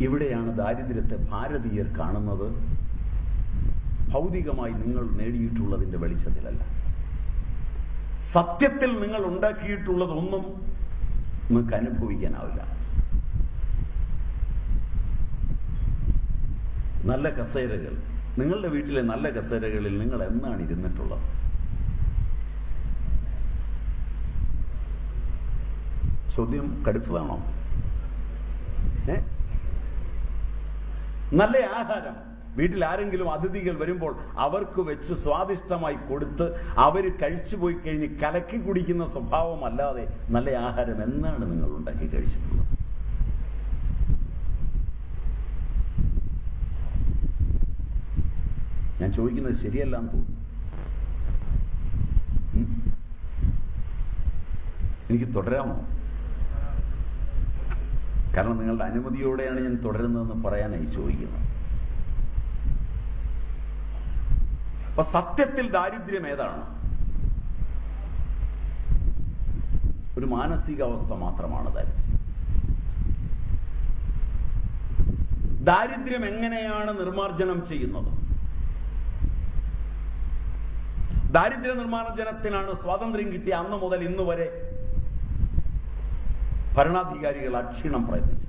ഇവിടെയാണ് ദാരിദ്ര്യത്തെ ഭാരതീയർ കാണുന്നത്. ഭൗതികമായി നിങ്ങൾ നേടിയിട്ടുള്ളതിന്റെ വെളിച്ചത്തിലല്ല. സത്യത്തിൽ നിങ്ങൾ ഉണ്ടാക്കിയിട്ടുള്ളതൊന്നും നിങ്ങൾക്ക് അനുഭവിക്കാനാവില്ല. നല്ല കസേരകൾ. നിങ്ങളുടെ വീട്ടിലെ നല്ല കസേരകളിൽ നിങ്ങൾ എന്നാണ് ഇരുന്നിട്ടുള്ളത്? ചോദ്യം കടുത്തതാണോ? ഏ? നല്ല ആഹാരം. വീട്ടിൽ ആരെങ്കിലും അതിഥികൾ വരുമ്പോൾ അവർക്ക് വെച്ച് സ്വാദിഷ്ടമായി കൊടുത്ത് അവർ കഴിച്ചു പോയി കഴിഞ്ഞ് കലക്കി കുടിക്കുന്ന സ്വഭാവമല്ലാതെ നല്ല ആഹാരം എന്നാണ് നിങ്ങൾ ഉണ്ടാക്കി കഴിച്ചിട്ടുള്ളത്. ഞാൻ ചോദിക്കുന്നത് ശരിയല്ല എന്ന് തോന്നുന്നു? എനിക്ക് തുടരാമോ? കാരണം നിങ്ങളുടെ അനുമതിയോടെയാണ് ഞാൻ തുടരുന്നതെന്ന് പറയാനായി ചോദിക്കുന്നത്. അപ്പൊ സത്യത്തിൽ ദാരിദ്ര്യം ഏതാണ്? ഒരു മാനസികാവസ്ഥ മാത്രമാണ് ദാരിദ്ര്യം. ദാരിദ്ര്യം എങ്ങനെയാണ് നിർമാർജനം ചെയ്യുന്നത്? ദാരിദ്ര്യ നിർമ്മാർജനത്തിനാണ് സ്വാതന്ത്ര്യം കിട്ടിയ അന്ന് മുതൽ ഇന്ന് വരെ ഭരണാധികാരികൾ അക്ഷീണം പ്രയത്നിച്ചു.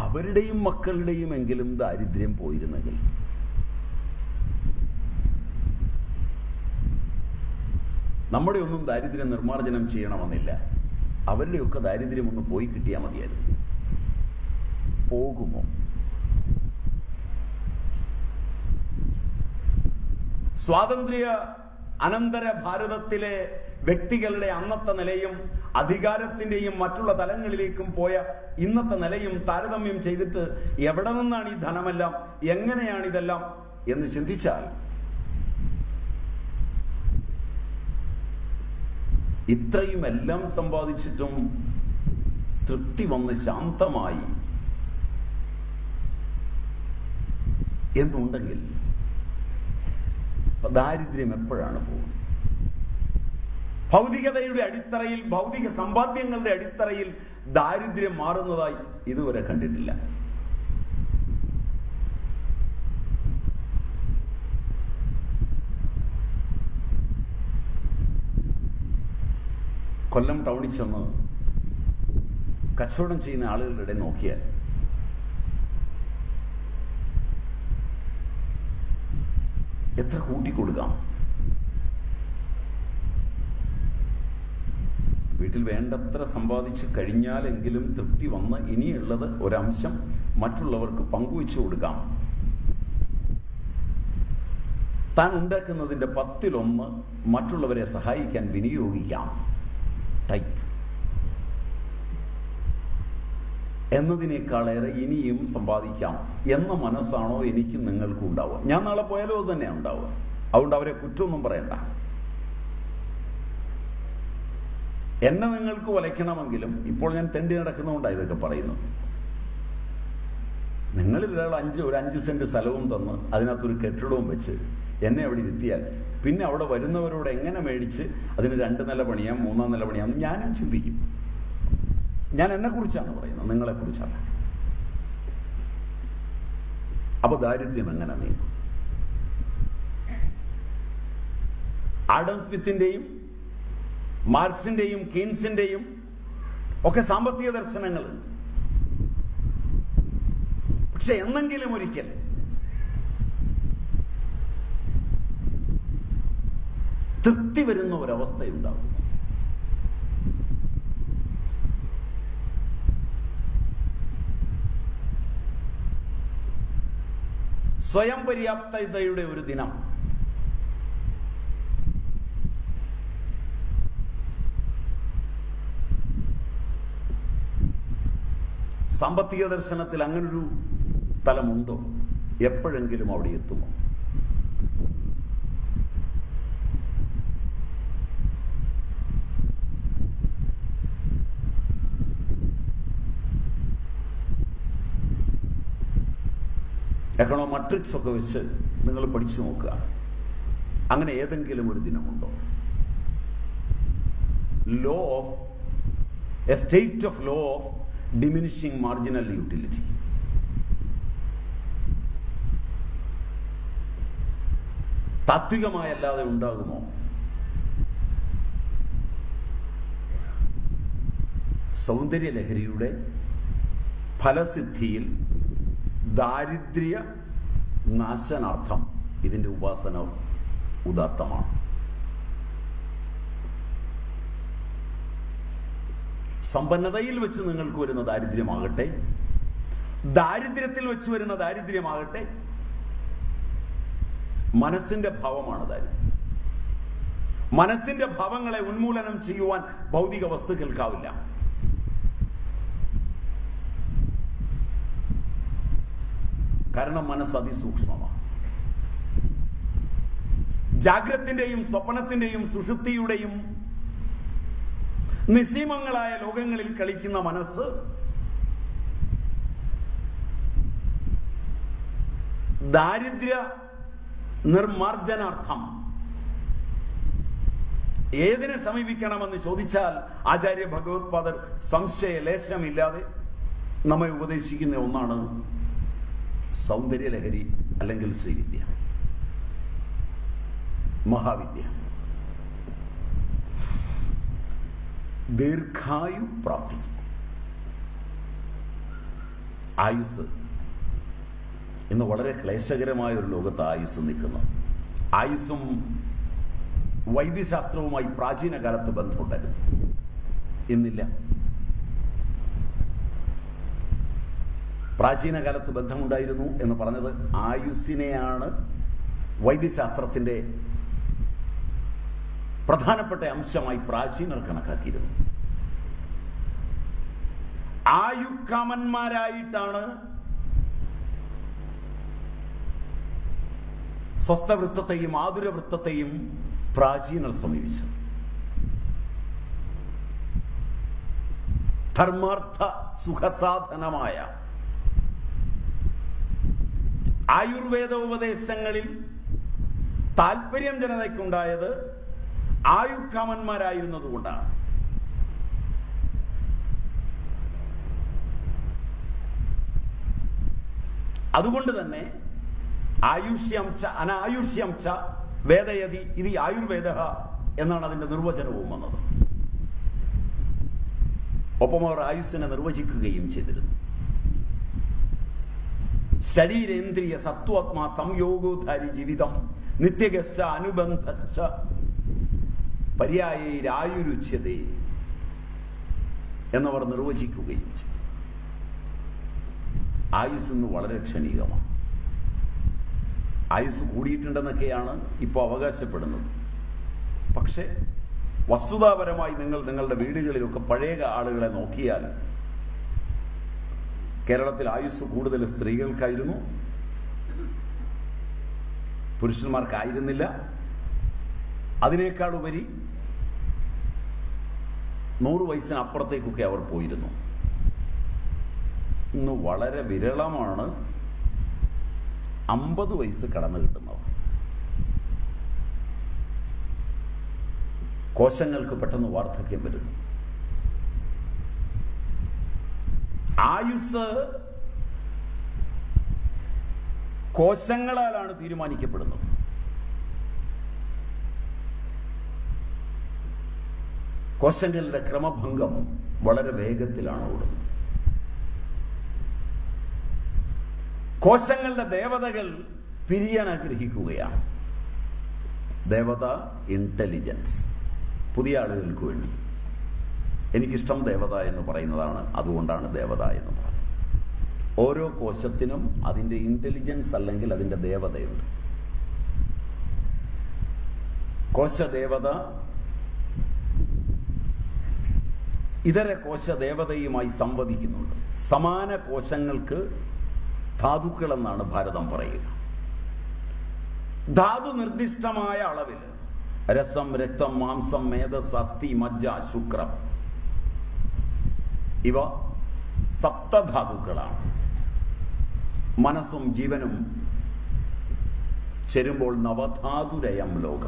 അവരുടെയും മക്കളുടെയും എങ്കിലും ദാരിദ്ര്യം പോയിരുന്നെങ്കിൽ. നമ്മുടെ ഒന്നും ദാരിദ്ര്യം നിർമ്മാർജനം ചെയ്യണമെന്നില്ല. അവരുടെയൊക്കെ ദാരിദ്ര്യം ഒന്ന് പോയി കിട്ടിയാൽ മതിയായിരുന്നു. പോകുമോ? സ്വാതന്ത്ര്യ അനന്തര ഭാരതത്തിലെ വ്യക്തികളുടെ അന്നത്തെ നിലയും അധികാരത്തിന്റെയും മറ്റുള്ള തലങ്ങളിലേക്കും പോയ ഇന്നത്തെ നിലയും താരതമ്യം ചെയ്തിട്ട് എവിടെ നിന്നാണ് ഈ ധനമെല്ലാം എങ്ങനെയാണ് ഇതെല്ലാം എന്ന് ചിന്തിച്ചാൽ ഇത്രയും എല്ലാം സമ്പാദിച്ചിട്ടും തൃപ്തി വന്ന് ശാന്തമായി എന്നുണ്ടെങ്കിൽ ദാരിദ്ര്യം എപ്പോഴാണ് പോകുന്നത്? ഭൗതികതയുടെ അടിത്തറയിൽ ഭൗതിക സമ്പാദ്യങ്ങളുടെ അടിത്തറയിൽ ദാരിദ്ര്യം മാറുന്നതായി ഇതുവരെ കണ്ടിട്ടില്ല. കൊല്ലം ടൗണിൽ ചെന്ന് കച്ചവടം ചെയ്യുന്ന ആളുകളുടെ നോക്കിയാൽ എത്ര കൂട്ടിക്കൊടുക്കാം വീട്ടിൽ വേണ്ടത്ര സമ്പാദിച്ച് കഴിഞ്ഞാലെങ്കിലും തൃപ്തി വന്ന് ഇനിയുള്ളത് ഒരംശം മറ്റുള്ളവർക്ക് പങ്കുവെച്ചു കൊടുക്കാം. താൻ ഉണ്ടാക്കുന്നതിന്റെ പത്തിലൊന്ന് മറ്റുള്ളവരെ സഹായിക്കാൻ വിനിയോഗിക്കാം. ടൈറ്റ്. എന്നതിനേക്കാളേറെ ഇനിയും സമ്പാദിക്കാം എന്ന മനസ്സാണോ എനിക്ക് നിങ്ങൾക്കും ഉണ്ടാവുക ഞാൻ നാളെ പോയാലും അത് തന്നെയാണ് ഉണ്ടാവുക. അതുകൊണ്ട് അവരെ കുറ്റമൊന്നും പറയണ്ട. എന്നെ നിങ്ങൾക്ക് വലയ്ക്കണമെങ്കിലും ഇപ്പോൾ ഞാൻ തെണ്ടി നടക്കുന്നതുകൊണ്ടാണ് ഇതൊക്കെ പറയുന്നത്. നിങ്ങൾ ഒരാൾ അഞ്ച് ഒരു അഞ്ച് സെന്റ് സ്ഥലവും തന്ന് അതിനകത്തൊരു കെട്ടിടവും വെച്ച് എന്നെ അവിടെ ഇരുത്തിയാൽ പിന്നെ അവിടെ വരുന്നവരോട് എങ്ങനെ മേടിച്ച് അതിന് രണ്ട് നില പണിയാം മൂന്നാം നില പണിയാം എന്ന് ഞാനും ചിന്തിക്കും. ഞാൻ എന്നെ കുറിച്ചാണ് പറയുന്നത്. നിങ്ങളെ കുറിച്ചാണ്. അപ്പൊ ദാരിദ്ര്യം എങ്ങനെ നീങ്ങും? ആഡം സ്മിത്തിന്റെയും മാർക്സിന്റെയും കീൻസിന്റെയും ഒക്കെ സാമ്പത്തിക ദർശനങ്ങളുണ്ട്. പക്ഷെ എന്നെങ്കിലും ഒരിക്കൽ തൃപ്തി വരുന്ന ഒരവസ്ഥയുണ്ടാവും. സ്വയം പര്യാപ്തതയുടെ ഒരു ദിനം. സാമ്പത്തിക ദർശനത്തിൽ അങ്ങനൊരു തലമുണ്ടോ? എപ്പോഴെങ്കിലും അവിടെ എത്തുമോ? എക്കണോമെട്രിക്സ് ഒക്കെ വെച്ച് നിങ്ങൾ പഠിച്ചു നോക്കുക. അങ്ങനെ ഏതെങ്കിലും ഒരു ദിനമുണ്ടോ? Law of a state of law of diminishing marginal utility താത്വികമായല്ലാതെ ഉണ്ടാകുമോ? സൗന്ദര്യലഹരിയുടെ ഫലസിദ്ധിയിൽ ദാരിദ്ര്യ നാശനാർത്ഥം. ഇതിന്റെ ഉപാസന ഉദാത്തമാണ്. സമ്പന്നതയിൽ വെച്ച് നിങ്ങൾക്ക് വരുന്ന ദാരിദ്ര്യമാകട്ടെ ദാരിദ്ര്യത്തിൽ വെച്ച് വരുന്ന ദാരിദ്ര്യമാകട്ടെ മനസ്സിന്റെ ഭാവമാണ് ദാരിദ്ര്യം. മനസ്സിന്റെ ഭാവങ്ങളെ ഉന്മൂലനം ചെയ്യുവാൻ ഭൗതിക വസ്തുക്കൾക്കാവില്ല കാരണം മനസ്സ് അതിസൂക്ഷ്മമാണ് ജാഗ്രത്തിന്റെയും സ്വപ്നത്തിന്റെയും സുഷുപ്തിയുടെയും നിസീമങ്ങളായ ലോകങ്ങളിൽ കളിക്കുന്ന മനസ്സ് ദാരിദ്ര്യ നിർമാർജനാർത്ഥം. ഏതിനെ സമീപിക്കണമെന്ന് ചോദിച്ചാൽ ആചാര്യ ഭഗവത്പാദർ സംശയ ലേശനമില്ലാതെ നമ്മെ ഉപദേശിക്കുന്ന ഒന്നാണ് സൗന്ദര്യലഹരി അല്ലെങ്കിൽ ശ്രീവിദ്യ. മഹാവിദ്യ. ദീർഘായു പ്രാപ്തി ആയുസ് ഇന്ന് വളരെ ക്ലേശകരമായ ഒരു ലോകത്ത് ആയുസ് നിൽക്കുന്നു. ആയുസ്സും വൈദ്യശാസ്ത്രവുമായി പ്രാചീന കാലത്ത് ബന്ധമുണ്ടായിരുന്നു. ഇന്നില്ല. പ്രാചീന കാലത്ത് ബന്ധമുണ്ടായിരുന്നു എന്ന് പറഞ്ഞത് ആയുസ്സിനെയാണ് വൈദ്യശാസ്ത്രത്തിന്റെ പ്രധാനപ്പെട്ട അംശമായി പ്രാചീനർ കണക്കാക്കിയിരുന്നത്. ആയുക്കാമന്മാരായിട്ടാണ് സ്വസ്ഥവൃത്തത്തെയും ആതുരവൃത്തത്തെയും പ്രാചീനർ സമീപിച്ചത്. ധർമാർത്ഥ സുഖസാധനമായ ആയുർവേദ ഉപദേശങ്ങളിൽ താല്പര്യം ജനതയ്ക്കുണ്ടായത് ആയുക്കാമന്മാരായിരുന്നതുകൊണ്ടാണ് അതുകൊണ്ട് തന്നെ ആയുഷ്യം ച അനായുഷ്യം ച വേദയതി ഇത് ആയുർവേദ എന്നാണ് അതിന്റെ നിർവചനവും വന്നത്. ഒപ്പം അവർ ആയുസ്സിനെ നിർവചിക്കുകയും ചെയ്തിരുന്നു. ശരീരേന്ദ്രിയ സത്വാത്മാ സംയോഗോധാരി ജീവിതം. നിത്യഗശ്ച അനുബന്ധശ്ച പര്യായരായുരുച്യതേ എന്നവർ നിർവചിക്കുകയും ചെയ്തു. ആയുസ് ഇന്ന് വളരെ ക്ഷണികമാണ്. ആയുസ് കൂടിയിട്ടുണ്ടെന്നൊക്കെയാണ് ഇപ്പോൾ അവകാശപ്പെടുന്നത്. പക്ഷേ വസ്തുതാപരമായി നിങ്ങൾ നിങ്ങളുടെ വീടുകളിലൊക്കെ പഴയ ആളുകളെ നോക്കിയാൽ കേരളത്തിൽ ആയുസ് കൂടുതൽ സ്ത്രീകൾക്കായിരുന്നു. പുരുഷന്മാർക്കായിരുന്നില്ല. അതിനേക്കാളുപരി നൂറ് വയസ്സിന് അപ്പുറത്തേക്കൊക്കെ അവർ പോയിരുന്നു. ഇന്ന് വളരെ വിരളമാണ് അമ്പത് വയസ്സ് കടന്നു കിട്ടുന്നത് കോശങ്ങൾക്ക് പെട്ടെന്ന് വാർദ്ധക്യം വരുന്നു. ആയുസ് കോശങ്ങളാലാണ് തീരുമാനിക്കപ്പെടുന്നത്. കോശങ്ങളുടെ ക്രമഭംഗം വളരെ വേഗത്തിലാണ് ഓടുന്നത്. കോശങ്ങളുടെ ദേവതകൾ പിരിയാൻ ആഗ്രഹിക്കുകയാണ്. ദേവത ഇന്റലിജൻസ് പുതിയ ആളുകൾക്ക് വേണ്ടി. എനിക്കിഷ്ടം ദേവത എന്ന് പറയുന്നതാണ്. അതുകൊണ്ടാണ് ദേവത എന്ന് പറയുന്നത്. ഓരോ കോശത്തിനും അതിന്റെ ഇന്റലിജൻസ് അല്ലെങ്കിൽ അതിന്റെ ദേവതയുണ്ട്. കോശദേവത ഇതര കോശദേവതയുമായി സംവദിക്കുന്നുണ്ട്. സമാന കോശങ്ങൾക്ക് ധാതുക്കൾ എന്നാണ് ഭാരതം പറയുക. ധാതു നിർദ്ദിഷ്ടമായ അളവിൽ രസം രക്തം മാംസം മേധസ് അസ്ഥി മജ്ജ ശുക്രം ഇവ സപ്തധാതുക്കളാണ്. മനസ്സും ജീവനും ചേരുമ്പോൾ നവധാതുരയം ലോക